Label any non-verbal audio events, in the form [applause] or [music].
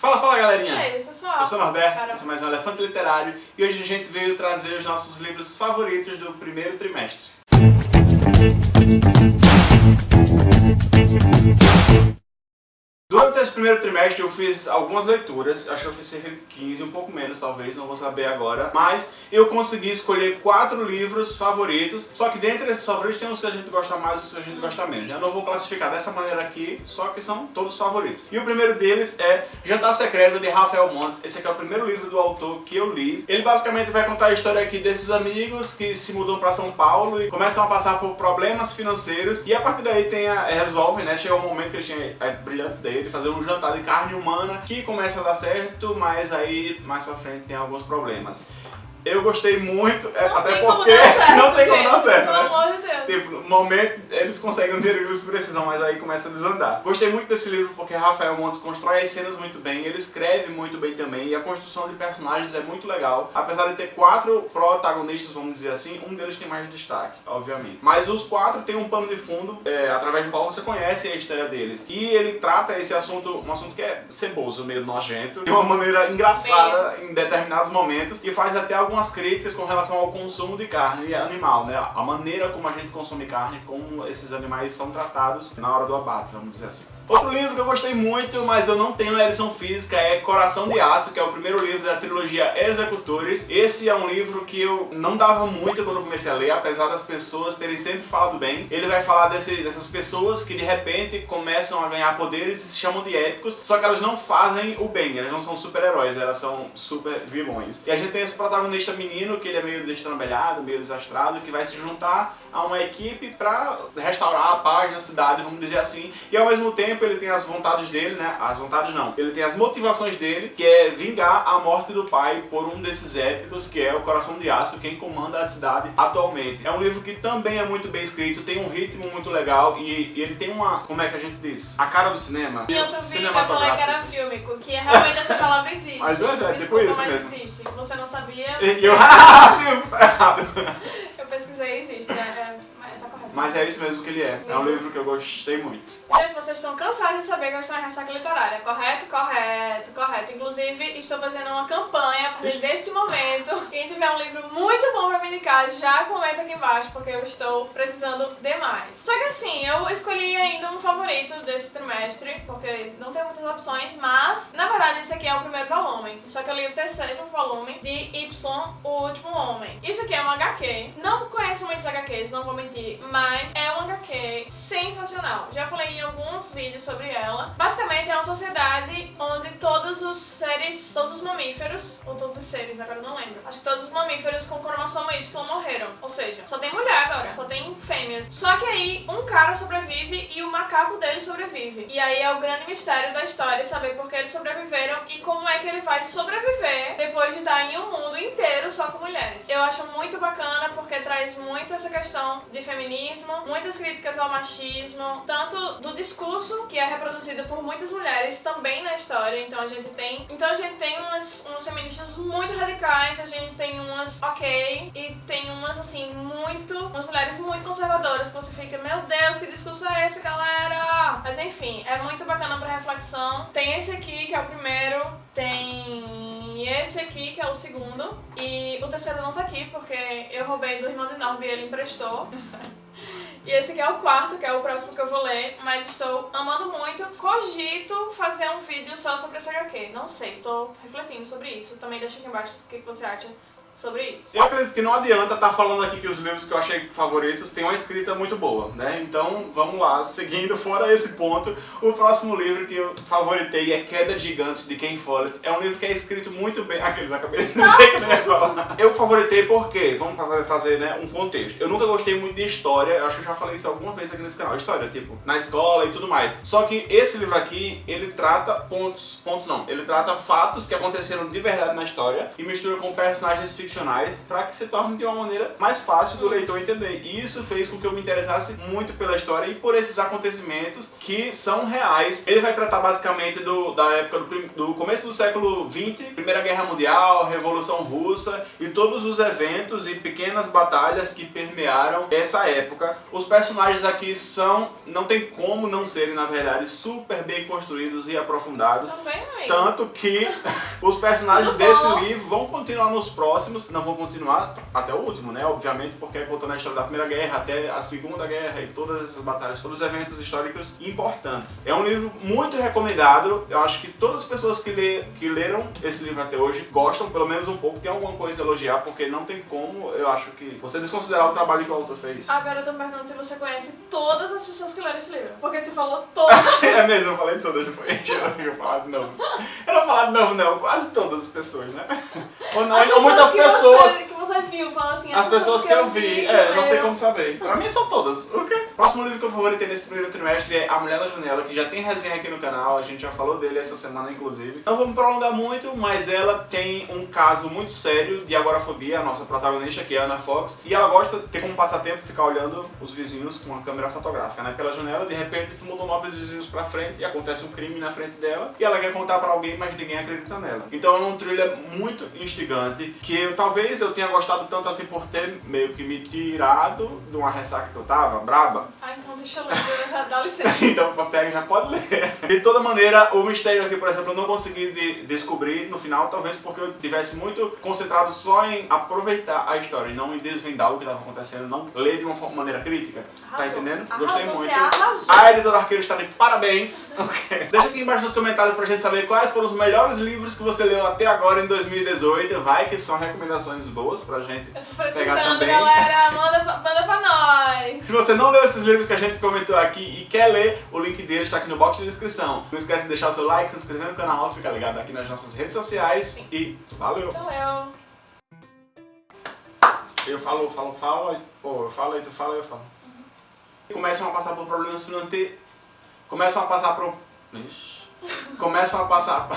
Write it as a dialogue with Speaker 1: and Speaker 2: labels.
Speaker 1: Fala, fala galerinha!
Speaker 2: E aí, pessoal?
Speaker 1: Eu sou o Norberto,
Speaker 2: Carol.
Speaker 1: esse é mais um Elefante Literário e hoje a gente veio trazer os nossos livros favoritos do primeiro trimestre. Durante esse primeiro trimestre eu fiz algumas leituras, acho que eu fiz cerca de 15, um pouco menos talvez, não vou saber agora, mas eu consegui escolher quatro livros favoritos, só que dentre esses favoritos tem uns que a gente gosta mais e uns que a gente gosta menos. Eu não vou classificar dessa maneira aqui, só que são todos favoritos. E o primeiro deles é Jantar Secreto de Rafael Montes, esse aqui é o primeiro livro do autor que eu li. Ele basicamente vai contar a história aqui desses amigos que se mudam para São Paulo e começam a passar por problemas financeiros e a partir daí tem a, resolve, né, chega um momento que ele tinha a brilhante ideia de fazer um jantar de carne humana que começa a dar certo, mas aí mais pra frente tem alguns problemas. Eu gostei muito, é,
Speaker 2: Não
Speaker 1: até porque [laughs] não tem como dar certo, né?
Speaker 2: De.
Speaker 1: Tipo, no momento eles conseguem o dinheiro que eles precisam, mas aí começa a desandar. Gostei muito desse livro porque Rafael Montes constrói as cenas muito bem, ele escreve muito bem também e a construção de personagens é muito legal. Apesar de ter quatro protagonistas, vamos dizer assim, um deles tem mais destaque, obviamente. Mas os quatro têm um pano de fundo é, através do qual você conhece a história deles. E ele trata esse assunto, um assunto que é ceboso, meio nojento, de uma maneira engraçada em determinados momentos e faz até algumas críticas com relação ao consumo de carne animal, né? A maneira como a gente consome carne, como esses animais são tratados na hora do abate, vamos dizer assim. Outro livro que eu gostei muito, mas eu não tenho a edição física, é Coração de Aço, que é o primeiro livro da trilogia Executores. Esse é um livro que eu não dava muito quando comecei a ler, apesar das pessoas terem sempre falado bem. Ele vai falar desse, dessas pessoas que de repente começam a ganhar poderes e se chamam de épicos, só que elas não fazem o bem, elas não são super-heróis, elas são super vilões. E a gente tem esse protagonista menino, que ele é meio destrambelhado, meio desastrado, que vai se juntar a uma equipe pra restaurar a paz na cidade, vamos dizer assim, e ao mesmo tempo ele tem as vontades dele, né? As vontades não. Ele tem as motivações dele, que é vingar a morte do pai por um desses épicos, que é o Coração de Aço, quem comanda a cidade atualmente. É um livro que também é muito bem escrito, tem um ritmo muito legal e, e ele tem uma, como é que a gente diz? A cara do cinema.
Speaker 2: Em outro vídeo eu falei que era fílmico, que realmente essa palavra existe. [laughs]
Speaker 1: Mas é, é, tipo isso
Speaker 2: mas
Speaker 1: mesmo.
Speaker 2: existe. Você não sabia,
Speaker 1: E eu, [laughs] ah, tá
Speaker 2: eu pesquisei e existe. É, é, mas
Speaker 1: é isso mesmo que ele é. É um livro que eu gostei muito.
Speaker 2: Gente, vocês estão cansados de saber que eu estou em ressaca literária, correto? Correto, correto. Inclusive, estou fazendo uma campanha a partir deste momento. [laughs] Quem tiver um livro muito bom pra me indicar, já comenta aqui embaixo, porque eu estou precisando demais. Só que assim, eu escolhi ainda um favorito desse trimestre, porque não tem muitas opções, mas, na verdade, esse aqui é o primeiro volume. Só que eu li o terceiro volume de Y, O Último Homem. Isso aqui é um HQ. Não conheço HQs, não vou mentir, mas é um HQ sensacional. Já falei em alguns vídeos sobre ela. Basicamente é uma sociedade onde todos os seres, todos os mamíferos, ou todos os seres, agora não lembro. Acho que todos os mamíferos com cromossomo Y morreram. Ou seja, só tem mulher agora, só tem fêmeas. Só que aí um cara sobrevive e o macaco dele sobrevive. E aí é o grande mistério da história saber por que eles sobreviveram e como é que ele vai sobreviver depois de estar em um mundo inteiro só com mulheres. Eu acho muito bacana porque traz muito essa questão de feminismo, muitas críticas ao machismo, tanto do discurso que é reproduzido por muitas mulheres também na história. Então a gente tem, então a gente tem umas, feministas muito radicais, a gente tem umas ok e tem umas assim muito, umas mulheres muito conservadoras que você fica, meu Deus, que discurso é esse, galera? Mas enfim, é muito bacana pra reflexão. Tem esse aqui que é o primeiro, tem esse aqui que é o segundo e o terceiro não tá aqui porque eu roubei do irmão de Norby e ele emprestou. [laughs] E esse aqui é o quarto, que é o próximo que eu vou ler, mas estou amando muito. Cogito fazer um vídeo só sobre esse HQ. Não sei, tô refletindo sobre isso. Também deixa aqui embaixo o que que você acha sobre isso.
Speaker 1: Eu acredito que não adianta estar falando aqui que os livros que eu achei favoritos têm uma escrita muito boa, né? Então, vamos lá, seguindo fora esse ponto, o próximo livro que eu favoritei é Queda de Gigantes, de Ken Follett. É um livro que é escrito muito bem... Aqueles, acabei de dizer que não ia falar. Eu favoritei porque, vamos fazer, né, um contexto. Eu nunca gostei muito de história, eu acho que eu já falei isso alguma vez aqui nesse canal, história, tipo, na escola e tudo mais. Só que esse livro aqui, ele trata pontos, pontos não, ele trata fatos que aconteceram de verdade na história e mistura com personagens ficcionais para que se torne de uma maneira mais fácil do leitor entender. E isso fez com que eu me interessasse muito pela história e por esses acontecimentos que são reais. Ele vai tratar basicamente do, da época do, do começo do século 20, Primeira Guerra Mundial, Revolução Russa e todos os eventos e pequenas batalhas que permearam essa época. Os personagens aqui são, não tem como não serem, na verdade, super bem construídos e aprofundados.
Speaker 2: Também, amigo.
Speaker 1: Tanto que [laughs] os personagens desse livro vão continuar nos próximos, não vão continuar até o último, né? Obviamente, porque é contando a história da Primeira Guerra até a Segunda Guerra e todas essas batalhas, todos os eventos históricos importantes. É um livro muito recomendado. Eu acho que todas as pessoas que, lê, que leram esse livro até hoje gostam, pelo menos um pouco, tem alguma coisa a elogiar, porque não tem como, eu acho que você desconsiderar o trabalho que o autor fez.
Speaker 2: Agora eu tô perguntando se você conhece todas as pessoas que leram esse livro. Porque você falou todas. [laughs]
Speaker 1: É mesmo, eu falei todas, não foi? Eu não falar de novo. Eu não falar de novo, não. Quase todas as pessoas, né? Ou, não,
Speaker 2: As
Speaker 1: ou muitas
Speaker 2: que
Speaker 1: pessoas.
Speaker 2: Viu, fala assim.
Speaker 1: As pessoas que eu vi, é, não tem como saber. Pra mim são todas. O quê? Próximo livro que eu favoritei nesse primeiro trimestre é A Mulher da Janela, que já tem resenha aqui no canal, a gente já falou dele essa semana, inclusive. Não me prolongar muito, mas ela tem um caso muito sério de agorafobia, a nossa protagonista, que é a Anna Fox, e ela gosta de ter como passatempo ficar olhando os vizinhos com uma câmera fotográfica, né? Pela janela, de repente se mudam novos vizinhos pra frente e acontece um crime na frente dela, e ela quer contar pra alguém, mas ninguém acredita nela. Então é um thriller muito instigante, que eu, talvez eu tenha gostado tanto assim por ter meio que me tirado de uma ressaca que eu tava, braba,
Speaker 2: Ah, então deixa eu ler, dá [laughs] licença.
Speaker 1: então pega já pode ler. De toda maneira, o mistério aqui, por exemplo, eu não consegui de- descobrir no final, talvez porque eu tivesse muito concentrado só em aproveitar a história e não em desvendar o que estava acontecendo, não ler de uma maneira crítica. Tá
Speaker 2: Arrasou.
Speaker 1: entendendo?
Speaker 2: Arrasou,
Speaker 1: Gostei
Speaker 2: você
Speaker 1: muito.
Speaker 2: arrasou.
Speaker 1: A editora Arqueiro está de parabéns. [laughs] Ok. Deixa aqui embaixo nos comentários pra gente saber quais foram os melhores livros que você leu até agora em 2018. Vai que são recomendações boas pra gente
Speaker 2: Eu tô
Speaker 1: Pegar
Speaker 2: precisando,
Speaker 1: também.
Speaker 2: galera. Manda, pra- manda pra nós.
Speaker 1: Se você não leu esses livros que a gente comentou aqui e quer ler, o link deles está aqui no box de descrição. Não esquece de deixar o seu like, se inscrever no canal, ficar ligado aqui nas nossas redes sociais e valeu!
Speaker 2: Valeu.
Speaker 1: Eu falo, falo, falo, pô, eu falo, aí tu fala, eu falo. Começam a passar por problemas financeiros. Começam a passar por. Ixi. Começam a passar.